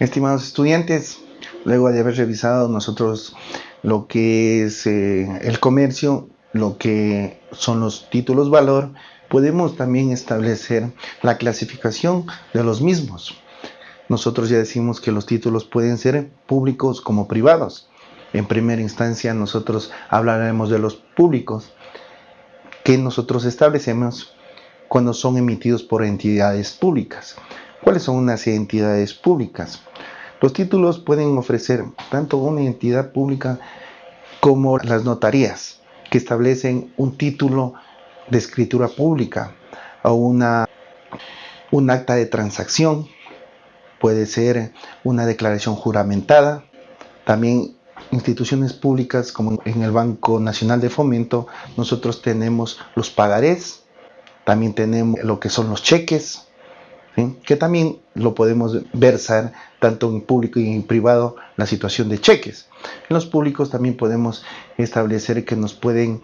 Estimados estudiantes, luego de haber revisado nosotros lo que es eh, el comercio, lo que son los títulos valor, podemos también establecer la clasificación de los mismos. Nosotros ya decimos que los títulos pueden ser públicos como privados. En primera instancia nosotros hablaremos de los públicos que nosotros establecemos cuando son emitidos por entidades públicas. ¿Cuáles son unas entidades públicas? Los títulos pueden ofrecer tanto una entidad pública como las notarías, que establecen un título de escritura pública o una, un acta de transacción, puede ser una declaración juramentada, también instituciones públicas como en el Banco Nacional de Fomento, nosotros tenemos los pagarés, también tenemos lo que son los cheques, que también lo podemos versar tanto en público y en privado la situación de cheques. En los públicos también podemos establecer que nos pueden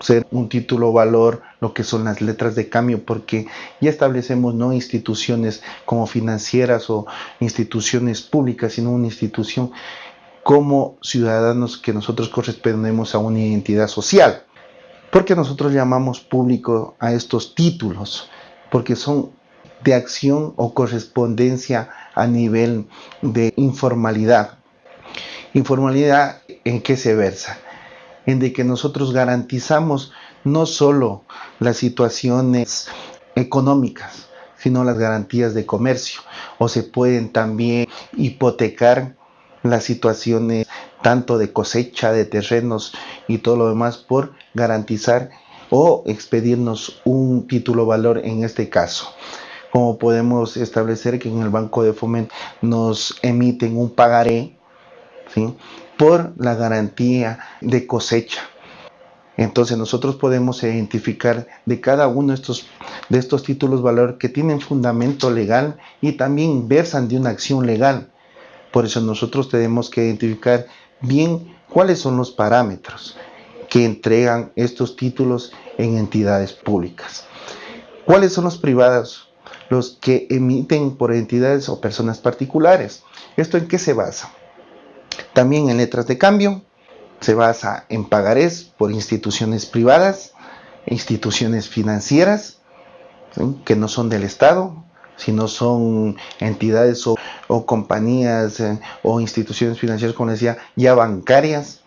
ser un título valor lo que son las letras de cambio porque ya establecemos no instituciones como financieras o instituciones públicas sino una institución como ciudadanos que nosotros correspondemos a una identidad social. Porque nosotros llamamos público a estos títulos porque son de acción o correspondencia a nivel de informalidad. Informalidad en qué se versa? En de que nosotros garantizamos no solo las situaciones económicas, sino las garantías de comercio. O se pueden también hipotecar las situaciones tanto de cosecha de terrenos y todo lo demás por garantizar o expedirnos un título valor en este caso como podemos establecer que en el Banco de Fomento nos emiten un pagaré por la garantía de cosecha. Entonces nosotros podemos identificar de cada uno estos, de estos títulos valor que tienen fundamento legal y también versan de una acción legal. Por eso nosotros tenemos que identificar bien cuáles son los parámetros que entregan estos títulos en entidades públicas. ¿Cuáles son los privados? Los que emiten por entidades o personas particulares. ¿Esto en qué se basa? También en letras de cambio, se basa en pagarés por instituciones privadas, instituciones financieras, que no son del Estado, sino son entidades o, compañías eh, o instituciones financieras, como decía, ya bancarias,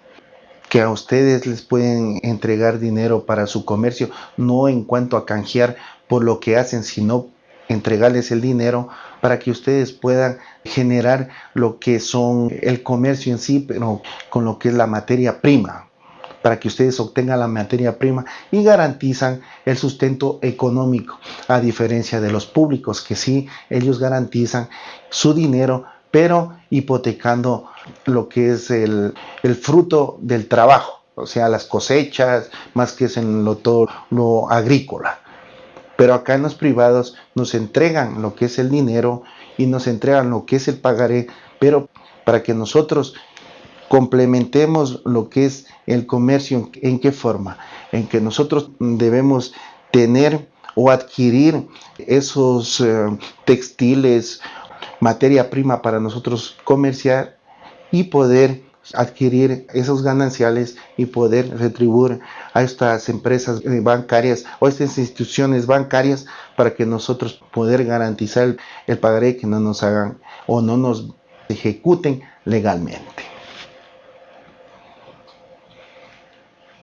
que a ustedes les pueden entregar dinero para su comercio, no en cuanto a canjear por lo que hacen, sino entregarles el dinero para que ustedes puedan generar lo que son el comercio en sí, pero con lo que es la materia prima, para que ustedes obtengan la materia prima y garantizan el sustento económico, a diferencia de los públicos que sí, ellos garantizan su dinero, pero hipotecando lo que es el, el fruto del trabajo, o sea, las cosechas, más que es en lo, todo lo agrícola. Pero acá en los privados nos entregan lo que es el dinero y nos entregan lo que es el pagaré, pero para que nosotros complementemos lo que es el comercio, ¿en qué forma? En que nosotros debemos tener o adquirir esos eh, textiles, materia prima para nosotros comerciar y poder adquirir esos gananciales y poder retribuir a estas empresas bancarias o estas instituciones bancarias para que nosotros poder garantizar el pagaré que no nos hagan o no nos ejecuten legalmente.